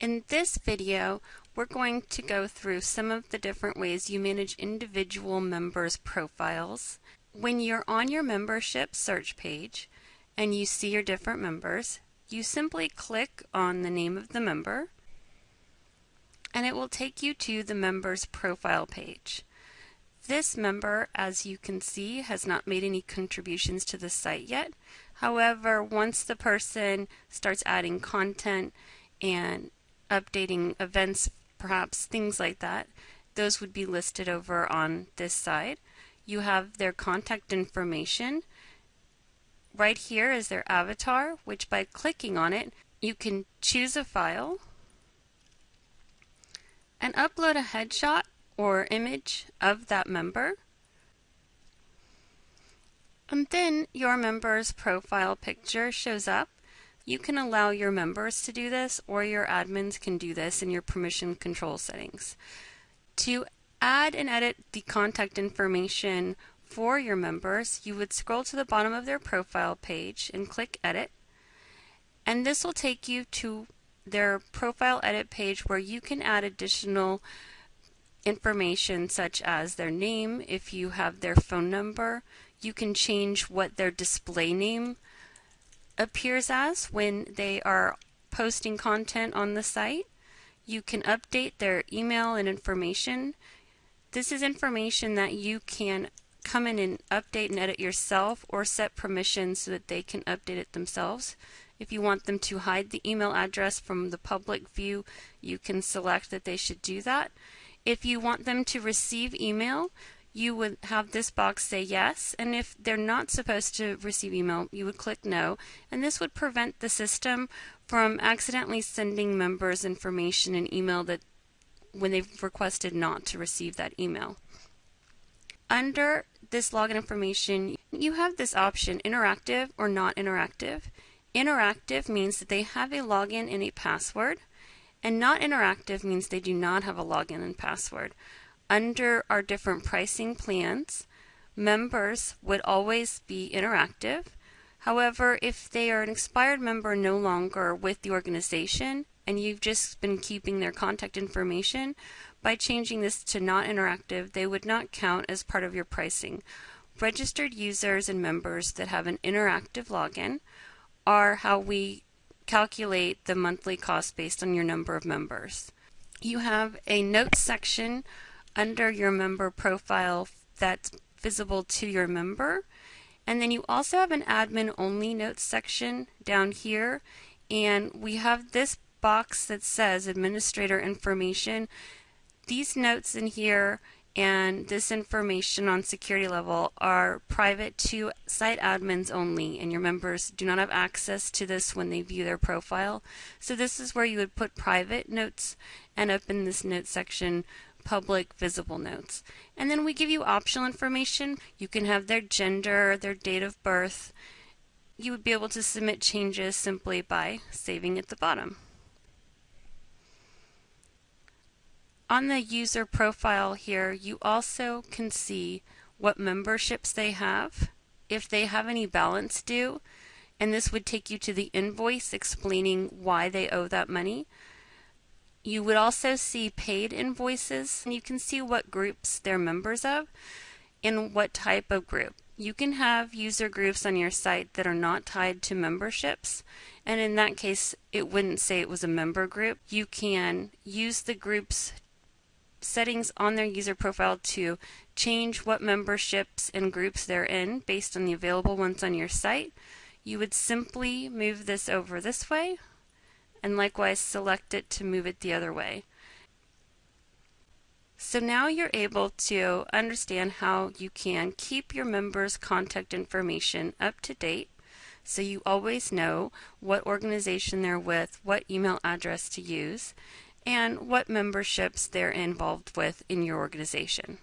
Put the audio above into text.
In this video, we're going to go through some of the different ways you manage individual members' profiles. When you're on your membership search page and you see your different members, you simply click on the name of the member and it will take you to the member's profile page. This member, as you can see, has not made any contributions to the site yet. However, once the person starts adding content and updating events, perhaps things like that, those would be listed over on this side. You have their contact information. Right here is their avatar, which by clicking on it, you can choose a file and upload a headshot or image of that member. And then your member's profile picture shows up. You can allow your members to do this or your admins can do this in your permission control settings. To add and edit the contact information for your members, you would scroll to the bottom of their profile page and click edit. And this will take you to their profile edit page where you can add additional information such as their name, if you have their phone number, you can change what their display name appears as when they are posting content on the site. You can update their email and information. This is information that you can come in and update and edit yourself or set permissions so that they can update it themselves. If you want them to hide the email address from the public view, you can select that they should do that. If you want them to receive email, you would have this box say yes, and if they're not supposed to receive email, you would click no, and this would prevent the system from accidentally sending members information in email that when they've requested not to receive that email. Under this login information, you have this option interactive or not interactive. Interactive means that they have a login and a password, and not interactive means they do not have a login and password. Under our different pricing plans, members would always be interactive. However, if they are an expired member no longer with the organization and you've just been keeping their contact information, by changing this to not interactive, they would not count as part of your pricing. Registered users and members that have an interactive login are how we calculate the monthly cost based on your number of members. You have a notes section under your member profile that's visible to your member. And then you also have an admin only notes section down here. And we have this box that says administrator information. These notes in here and this information on security level are private to site admins only and your members do not have access to this when they view their profile. So this is where you would put private notes and up in this note section public visible notes. And then we give you optional information. You can have their gender, their date of birth. You would be able to submit changes simply by saving at the bottom. On the user profile here, you also can see what memberships they have, if they have any balance due, and this would take you to the invoice explaining why they owe that money. You would also see paid invoices, and you can see what groups they're members of and what type of group. You can have user groups on your site that are not tied to memberships, and in that case, it wouldn't say it was a member group. You can use the groups settings on their user profile to change what memberships and groups they're in based on the available ones on your site, you would simply move this over this way and likewise select it to move it the other way. So now you're able to understand how you can keep your members' contact information up to date so you always know what organization they're with, what email address to use, and what memberships they're involved with in your organization.